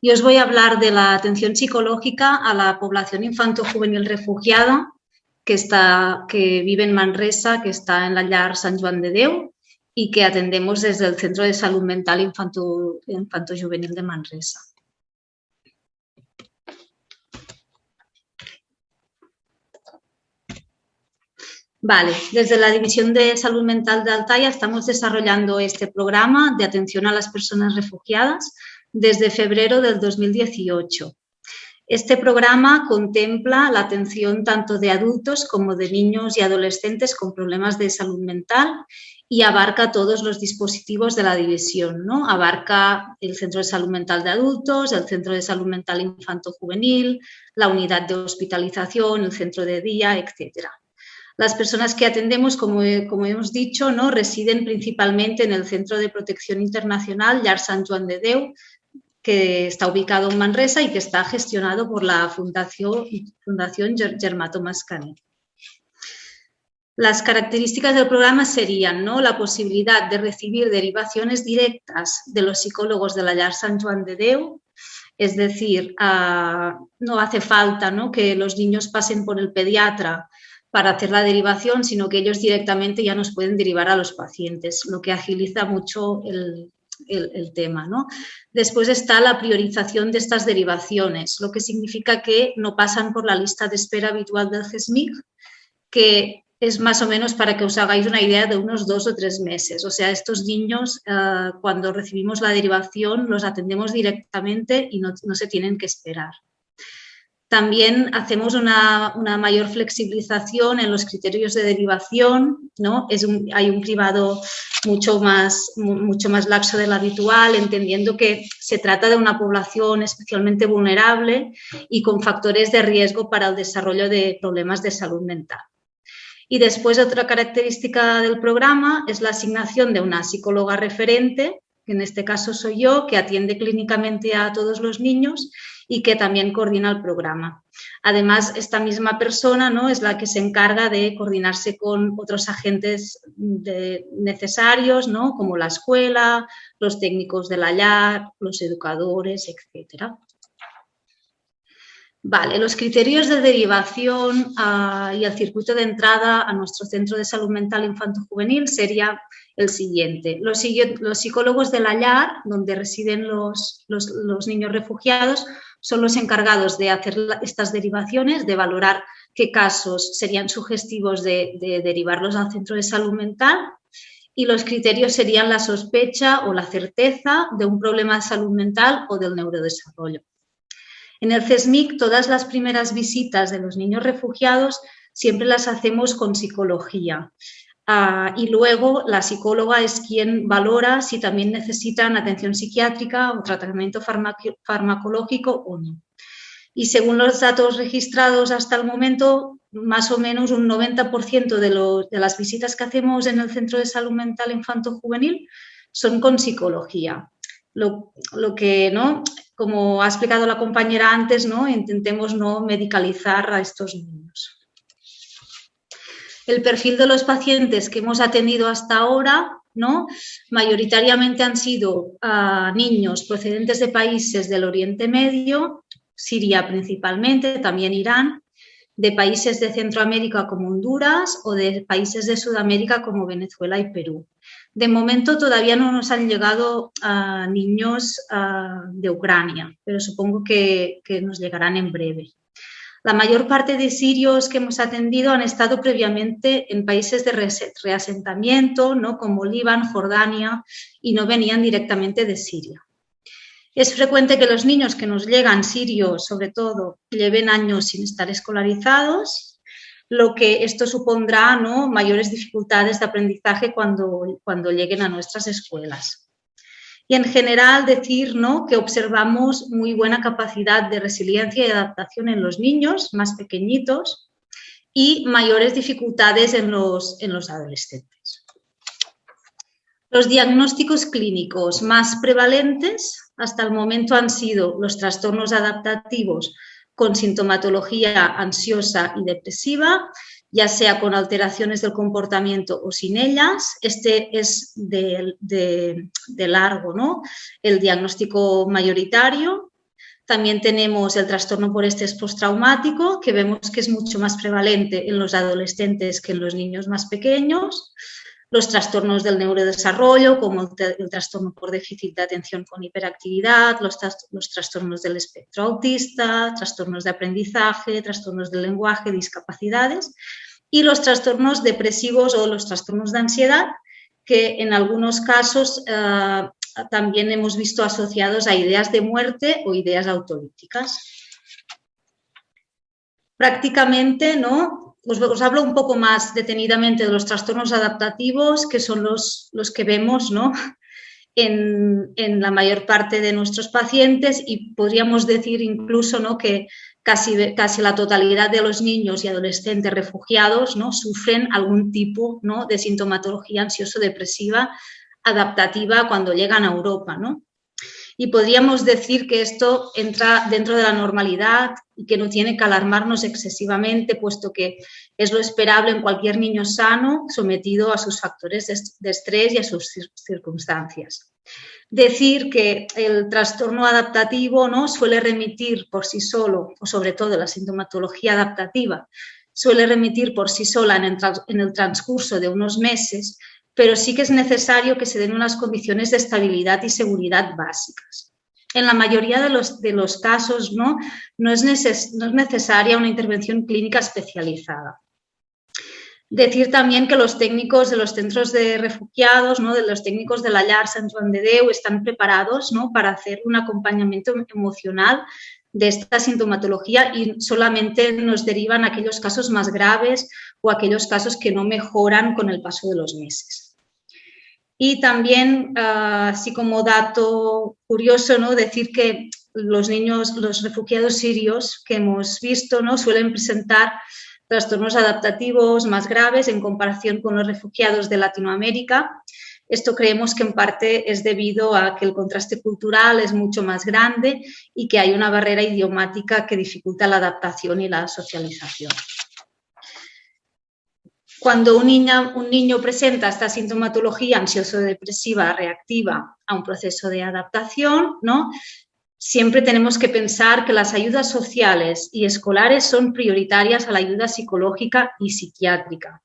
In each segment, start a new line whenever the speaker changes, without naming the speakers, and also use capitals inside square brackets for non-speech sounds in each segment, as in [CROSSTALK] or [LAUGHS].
y os voy a hablar de la atención psicológica a la población infanto-juvenil refugiada que, está, que vive en Manresa, que está en la Llar San Juan de Deu y que atendemos desde el Centro de Salud Mental Infanto-Juvenil de Manresa. Vale, desde la División de Salud Mental de Altaya estamos desarrollando este programa de atención a las personas refugiadas desde febrero del 2018. Este programa contempla la atención tanto de adultos como de niños y adolescentes con problemas de salud mental y abarca todos los dispositivos de la división. ¿no? Abarca el Centro de Salud Mental de Adultos, el Centro de Salud Mental Infanto-Juvenil, la unidad de hospitalización, el centro de día, etcétera. Las personas que atendemos, como, hemos dicho, ¿no? residen principalmente en el Centro de Protección Internacional Llar Sant Joan de Déu, que está ubicado en Manresa y que está gestionado por la Fundación, Fundación Germato Mascanet. Las características del programa serían ¿no? la posibilidad de recibir derivaciones directas de los psicólogos de la Llar Sant Joan de Déu, es decir, no hace falta ¿no? que los niños pasen por el pediatra para hacer la derivación, sino que ellos directamente ya nos pueden derivar a los pacientes, lo que agiliza mucho el, tema. ¿no? Después está la priorización de estas derivaciones, lo que significa que no pasan por la lista de espera habitual del CESMIC, que es más o menos para que os hagáis una idea de unos dos o tres meses. O sea, estos niños, eh, cuando recibimos la derivación, los atendemos directamente y no se tienen que esperar. También hacemos una, mayor flexibilización en los criterios de derivación, ¿no? Hay un cribado mucho más, mucho más laxo del habitual, entendiendo que se trata de una población especialmente vulnerable y con factores de riesgo para el desarrollo de problemas de salud mental. Y después otra característica del programa es la asignación de una psicóloga referente, que en este caso soy yo, que atiende clínicamente a todos los niños y que también coordina el programa. Además, esta misma persona ¿no? es la que se encarga de coordinarse con otros agentes necesarios, ¿no? como la escuela, los técnicos de la LAR, los educadores, etc. Vale, los criterios de derivación ah, y el circuito de entrada a nuestro centro de salud mental infanto-juvenil sería el siguiente. Los, psicólogos de la LAR, donde residen los niños refugiados, son los encargados de hacer estas derivaciones, de valorar qué casos serían sugestivos de, derivarlos al centro de salud mental y los criterios serían la sospecha o la certeza de un problema de salud mental o del neurodesarrollo. En el CESMIC, todas las primeras visitas de los niños refugiados siempre las hacemos con psicología. Ah, y luego la psicóloga es quien valora si también necesitan atención psiquiátrica o tratamiento farmacológico o no. Y según los datos registrados hasta el momento, más o menos un 90% de, las visitas que hacemos en el Centro de Salud Mental Infanto-Juvenil son con psicología. Lo, lo, que, ¿no? como ha explicado la compañera antes, ¿no? intentemos no medicalizar a estos niños. El perfil de los pacientes que hemos atendido hasta ahora, ¿no? mayoritariamente han sido ah, niños procedentes de países del Oriente Medio, Siria principalmente, también Irán, de países de Centroamérica como Honduras o de países de Sudamérica como Venezuela y Perú. De momento todavía no nos han llegado a niños ah, de Ucrania, pero supongo que nos llegarán en breve. La mayor parte de sirios que hemos atendido han estado previamente en países de reasentamiento, ¿no? como Líbano, Jordania, y no venían directamente de Siria. Es frecuente que los niños que nos llegan sirios, sobre todo, lleven años sin estar escolarizados, lo que esto supondrá ¿no? mayores dificultades de aprendizaje cuando, cuando lleguen a nuestras escuelas y en general decir ¿no? que observamos muy buena capacidad de resiliencia y adaptación en los niños más pequeñitos y mayores dificultades en los, en los adolescentes. Los diagnósticos clínicos más prevalentes hasta el momento han sido los trastornos adaptativos con sintomatología ansiosa y depresiva ya sea con alteraciones del comportamiento o sin ellas. Este es de, largo, ¿no? El diagnóstico mayoritario. También tenemos el trastorno por estrés postraumático, que vemos que es mucho más prevalente en los adolescentes que en los niños más pequeños. Los trastornos del neurodesarrollo, como el, trastorno por déficit de atención con hiperactividad, los, trastornos del espectro autista, trastornos de aprendizaje, trastornos del lenguaje, discapacidades y los trastornos depresivos o los trastornos de ansiedad, que en algunos casos eh, también hemos visto asociados a ideas de muerte o ideas autolíticas. Prácticamente, ¿no? Os, hablo un poco más detenidamente de los trastornos adaptativos, que son los, los que vemos ¿no? [LAUGHS] en, en, la mayor parte de nuestros pacientes y podríamos decir incluso ¿no? que casi, casi la totalidad de los niños y adolescentes refugiados ¿no? sufren algún tipo ¿no? de sintomatología ansioso-depresiva adaptativa cuando llegan a Europa. ¿no? Y podríamos decir que esto entra dentro de la normalidad y que no tiene que alarmarnos excesivamente, puesto que es lo esperable en cualquier niño sano sometido a sus factores de estrés y a sus circunstancias. Decir que el trastorno adaptativo ¿no? suele remitir por sí solo, o sobre todo la sintomatología adaptativa, suele remitir por sí sola en el transcurso de unos meses, pero sí que es necesario que se den unas condiciones de estabilidad y seguridad básicas. En la mayoría de los, de los casos no, no, es no es necesaria una intervención clínica especializada. Decir también que los técnicos de los centros de refugiados, ¿no? de los técnicos de la Llar Sant Joan de Déu están preparados ¿no? para hacer un acompañamiento emocional de esta sintomatología y solamente nos derivan aquellos casos más graves o aquellos casos que no mejoran con el paso de los meses. Y también, ah, así como dato curioso, ¿no? decir que los niños, los refugiados sirios que hemos visto, ¿no? suelen presentar trastornos adaptativos más graves en comparación con los refugiados de Latinoamérica. Esto creemos que en parte es debido a que el contraste cultural es mucho más grande y que hay una barrera idiomática que dificulta la adaptación y la socialización. Cuando un, niño presenta esta sintomatología ansioso-depresiva reactiva a un proceso de adaptación, ¿no? siempre tenemos que pensar que las ayudas sociales y escolares son prioritarias a la ayuda psicológica y psiquiátrica.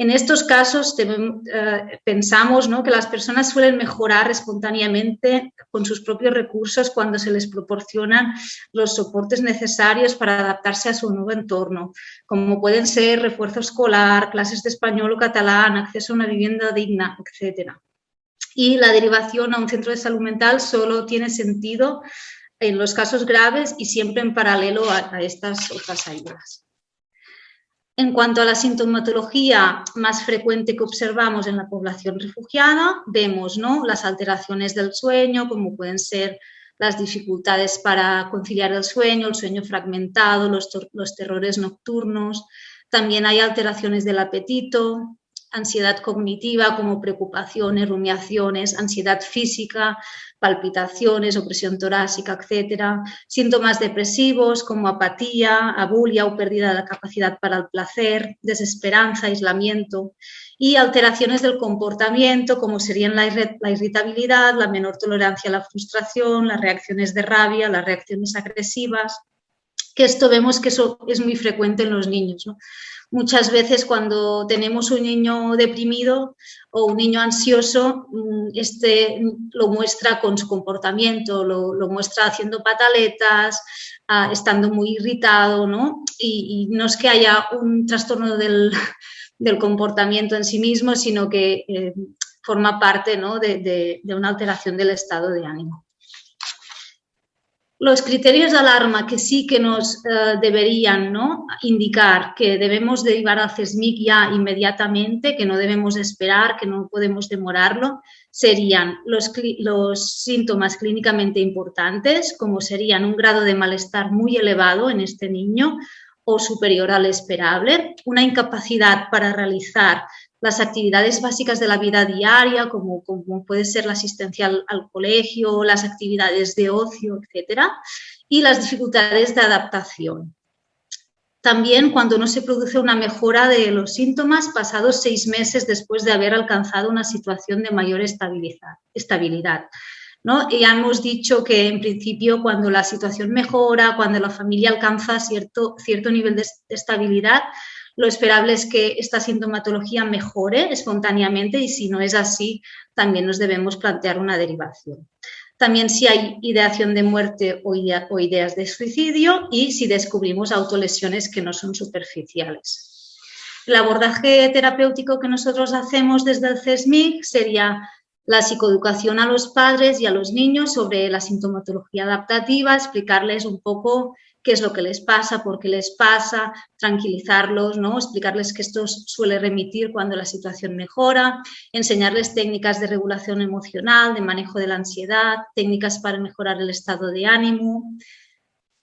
En estos casos eh, pensamos que las personas suelen mejorar espontáneamente con sus propios recursos cuando se les proporcionan los soportes necesarios para adaptarse a su nuevo entorno, como pueden ser refuerzo escolar, clases de español o catalán, acceso a una vivienda digna, etc. Y la derivación a un centro de salud mental solo tiene sentido en los casos graves y siempre en paralelo a estas otras ayudas. En cuanto a la sintomatología más frecuente que observamos en la población refugiada, vemos ¿no? las alteraciones del sueño, como pueden ser las dificultades para conciliar el sueño, el sueño fragmentado, los, los terrores nocturnos. También hay alteraciones del apetito, ansiedad cognitiva como preocupaciones, rumiaciones, ansiedad física, palpitaciones, opresión torácica, etcétera, síntomas depresivos como apatía, abulia o pérdida de la capacidad para el placer, desesperanza, aislamiento. Y alteraciones del comportamiento como serían la, irritabilidad, la menor tolerancia a la frustración, las reacciones de rabia, las reacciones agresivas, que esto vemos que eso es muy frecuente en los niños. Muchas veces cuando tenemos un niño deprimido o un niño ansioso, mm, este lo muestra con su comportamiento, lo, muestra haciendo pataletas, ah, estando muy irritado, ¿no? Y, no es que haya un trastorno [LAUGHS] del, comportamiento en sí mismo, sino que eh, forma parte de una alteración del estado de ánimo. Los criterios de alarma que sí que nos eh, deberían ¿no? indicar que debemos derivar al CESMIC ya inmediatamente, que no debemos esperar, que no podemos demorarlo, serían los, los síntomas clínicamente importantes, como serían un grado de malestar muy elevado en este niño o superior al esperable, una incapacidad para realizar las actividades básicas de la vida diaria, como, como puede ser la asistencia al, colegio, las actividades de ocio, etcétera, y las dificultades de adaptación. También cuando no se produce una mejora de los síntomas pasados seis meses después de haber alcanzado una situación de mayor estabilidad. ¿no? Y ya hemos dicho que en principio cuando la situación mejora, cuando la familia alcanza cierto, cierto nivel de estabilidad, lo esperable es que esta sintomatología mejore espontáneamente y si no es así, también nos debemos plantear una derivación. También si hay ideación de muerte o, ideas de suicidio y si descubrimos autolesiones que no son superficiales. El abordaje terapéutico que nosotros hacemos desde el CESMIC sería la psicoeducación a los padres y a los niños sobre la sintomatología adaptativa, explicarles un poco qué es lo que les pasa, por qué les pasa, tranquilizarlos, ¿no? explicarles que esto suele remitir cuando la situación mejora, enseñarles técnicas de regulación emocional, de manejo de la ansiedad, técnicas para mejorar el estado de ánimo.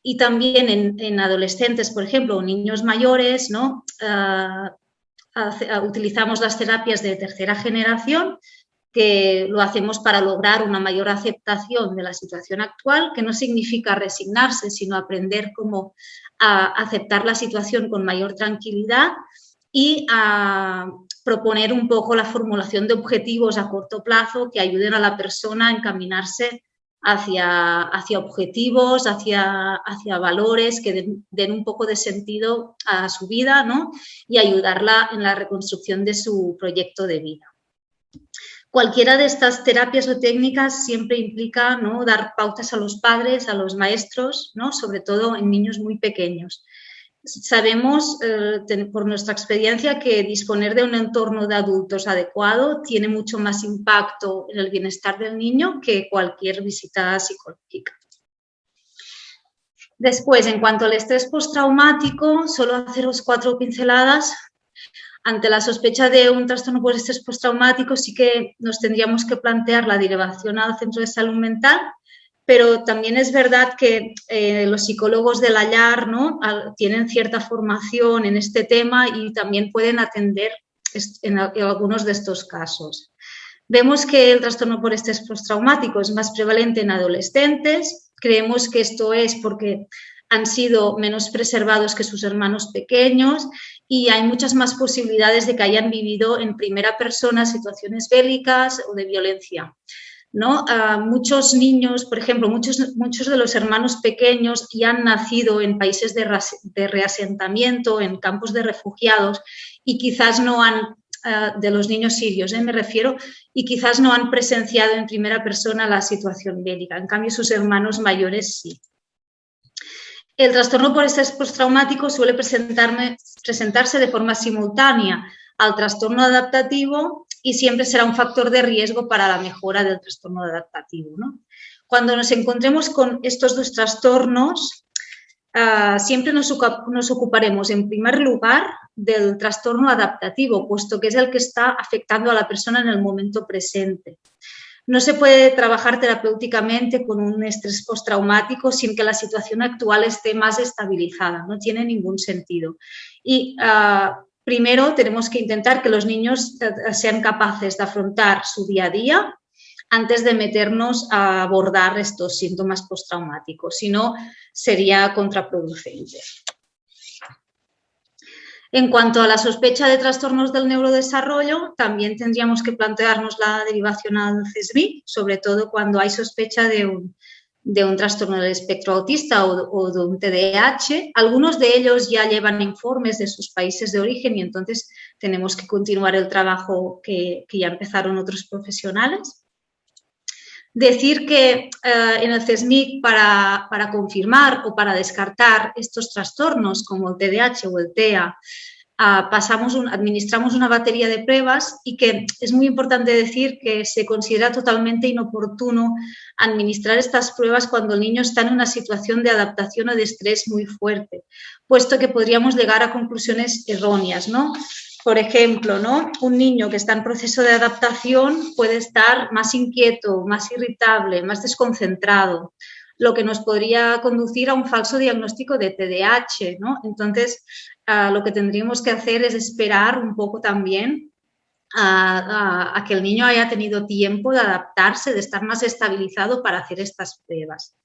Y también en, adolescentes, por ejemplo, o niños mayores, ¿no? Ah, utilizamos las terapias de tercera generación, que lo hacemos para lograr una mayor aceptación de la situación actual, que no significa resignarse, sino aprender cómo aceptar la situación con mayor tranquilidad y a proponer un poco la formulación de objetivos a corto plazo que ayuden a la persona a encaminarse hacia, hacia objetivos, hacia, hacia valores que den, den, un poco de sentido a su vida ¿no? y ayudarla en la reconstrucción de su proyecto de vida. Cualquiera de estas terapias o técnicas siempre implica ¿no? dar pautas a los padres, a los maestros, ¿no? sobre todo en niños muy pequeños. Sabemos eh, por nuestra experiencia que disponer de un entorno de adultos adecuado tiene mucho más impacto en el bienestar del niño que cualquier visita psicológica. Después, en cuanto al estrés postraumático, solo haceros cuatro pinceladas ante la sospecha de un trastorno por estrés postraumático sí que nos tendríamos que plantear la derivación al centro de salud mental, pero también es verdad que eh, los psicólogos del hallar ¿no? tienen cierta formación en este tema y también pueden atender en, algunos de estos casos. Vemos que el trastorno por estrés postraumático es más prevalente en adolescentes. Creemos que esto es porque han sido menos preservados que sus hermanos pequeños y hay muchas más posibilidades de que hayan vivido en primera persona situaciones bélicas o de violencia. ¿no? muchos niños, por ejemplo, muchos, muchos de los hermanos pequeños ya han nacido en países de, reasentamiento, en campos de refugiados y quizás no han, ah, de los niños sirios ¿eh? me refiero, y quizás no han presenciado en primera persona la situación bélica. En cambio, sus hermanos mayores sí. El trastorno por estrés postraumático suele presentarse de forma simultánea al trastorno adaptativo y siempre será un factor de riesgo para la mejora del trastorno adaptativo. Cuando nos encontremos con estos dos trastornos, ah, siempre nos, nos, ocuparemos en primer lugar del trastorno adaptativo, puesto que es el que está afectando a la persona en el momento presente. No se puede trabajar terapéuticamente con un estrés postraumático sin que la situación actual esté más estabilizada, no tiene ningún sentido. Y ah, primero tenemos que intentar que los niños eh, sean capaces de afrontar su día a día antes de meternos a abordar estos síntomas postraumáticos, si no sería contraproducente. En cuanto a la sospecha de trastornos del neurodesarrollo, también tendríamos que plantearnos la derivación al CESBI, sobre todo cuando hay sospecha de un, trastorno del espectro autista o, de un TDAH. Algunos de ellos ya llevan informes de sus países de origen y entonces tenemos que continuar el trabajo que, ya empezaron otros profesionales. Decir que eh, en el CESMIC para, confirmar o para descartar estos trastornos como el TDAH o el TEA, ah, pasamos administramos una batería de pruebas y que es muy importante decir que se considera totalmente inoportuno administrar estas pruebas cuando el niño está en una situación de adaptación o de estrés muy fuerte, puesto que podríamos llegar a conclusiones erróneas, ¿no? Por ejemplo, ¿no? un niño que está en proceso de adaptación puede estar más inquieto, más irritable, más desconcentrado, lo que nos podría conducir a un falso diagnóstico de TDAH. ¿no? Entonces, ah, lo que tendríamos que hacer es esperar un poco también a, que el niño haya tenido tiempo de adaptarse, de estar más estabilizado para hacer estas pruebas.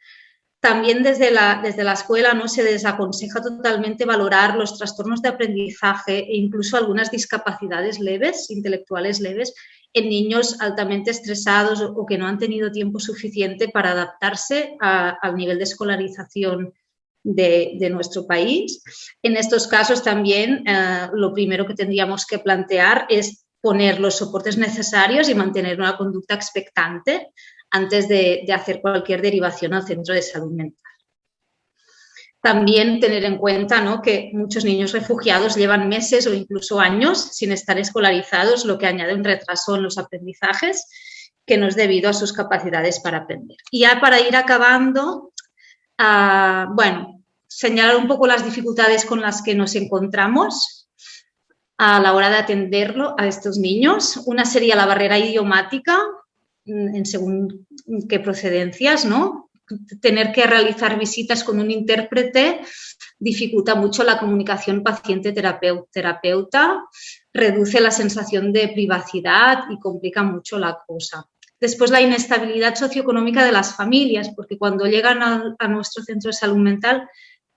También desde la, desde la escuela ¿no? se desaconseja totalmente valorar los trastornos de aprendizaje e incluso algunas discapacidades leves, intelectuales leves, en niños altamente estresados o que no han tenido tiempo suficiente para adaptarse al nivel de escolarización de, nuestro país. En estos casos también eh, lo primero que tendríamos que plantear es poner los soportes necesarios y mantener una conducta expectante antes de, hacer cualquier derivación al centro de salud mental. También tener en cuenta ¿no? que muchos niños refugiados llevan meses o incluso años sin estar escolarizados, lo que añade un retraso en los aprendizajes que no es debido a sus capacidades para aprender. Y ya para ir acabando, uh, bueno, señalar un poco las dificultades con las que nos encontramos a la hora de atenderlo a estos niños. Una sería la barrera idiomática, en según qué procedencias, ¿no? tener que realizar visitas con un intérprete dificulta mucho la comunicación paciente-terapeuta, reduce la sensación de privacidad y complica mucho la cosa. Después la inestabilidad socioeconómica de las familias, porque cuando llegan a, nuestro centro de salud mental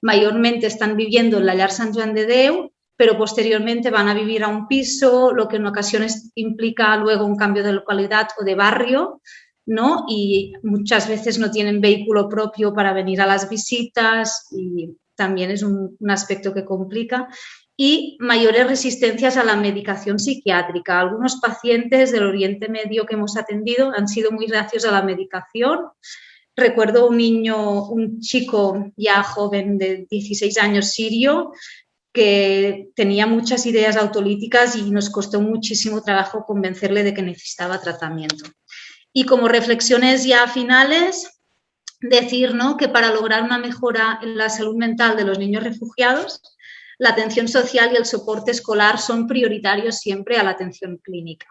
mayormente están viviendo en la Llar San Juan de Deu, pero posteriormente van a vivir a un piso, lo que en ocasiones implica luego un cambio de localidad o de barrio, ¿no? Y muchas veces no tienen vehículo propio para venir a las visitas y también es un, aspecto que complica. Y mayores resistencias a la medicación psiquiátrica. Algunos pacientes del Oriente Medio que hemos atendido han sido muy reacios a la medicación. Recuerdo un niño, un chico ya joven de 16 años sirio, que tenía muchas ideas autolíticas y nos costó muchísimo trabajo convencerle de que necesitaba tratamiento. Y como reflexiones ya finales, decir ¿no? que para lograr una mejora en la salud mental de los niños refugiados, la atención social y el soporte escolar son prioritarios siempre a la atención clínica.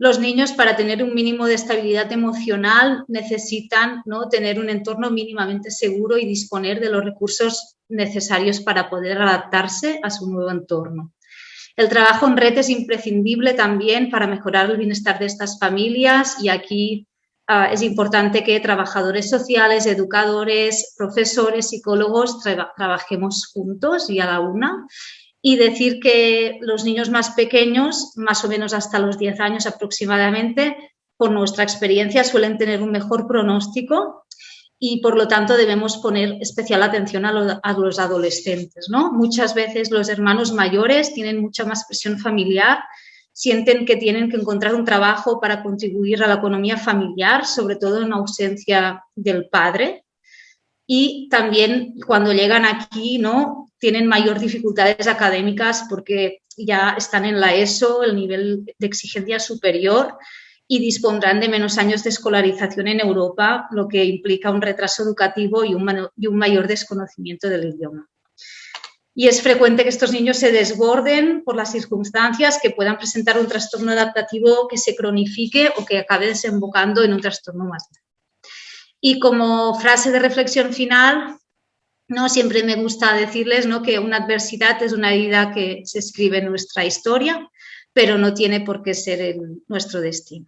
Los niños, para tener un mínimo de estabilidad emocional, necesitan ¿no? tener un entorno mínimamente seguro y disponer de los recursos necesarios para poder adaptarse a su nuevo entorno. El trabajo en red es imprescindible también para mejorar el bienestar de estas familias y aquí ah, es importante que trabajadores sociales, educadores, profesores, psicólogos trabajemos juntos y a la una y decir que los niños más pequeños, más o menos hasta los 10 años aproximadamente, por nuestra experiencia suelen tener un mejor pronóstico y por lo tanto debemos poner especial atención a, los adolescentes. ¿no? Muchas veces los hermanos mayores tienen mucha más presión familiar, sienten que tienen que encontrar un trabajo para contribuir a la economía familiar, sobre todo en ausencia del padre. Y también cuando llegan aquí ¿no? tienen mayor dificultades académicas porque ya están en la ESO, el nivel de exigencia superior, y dispondrán de menos años de escolarización en Europa, lo que implica un retraso educativo y un, y un mayor desconocimiento del idioma. Y es frecuente que estos niños se desborden por las circunstancias que puedan presentar un trastorno adaptativo que se cronifique o que acabe desembocando en un trastorno más grave. Y como frase de reflexión final, ¿no? siempre me gusta decirles ¿no? que una adversidad es una herida que se escribe en nuestra historia pero no tiene por qué ser nuestro destino.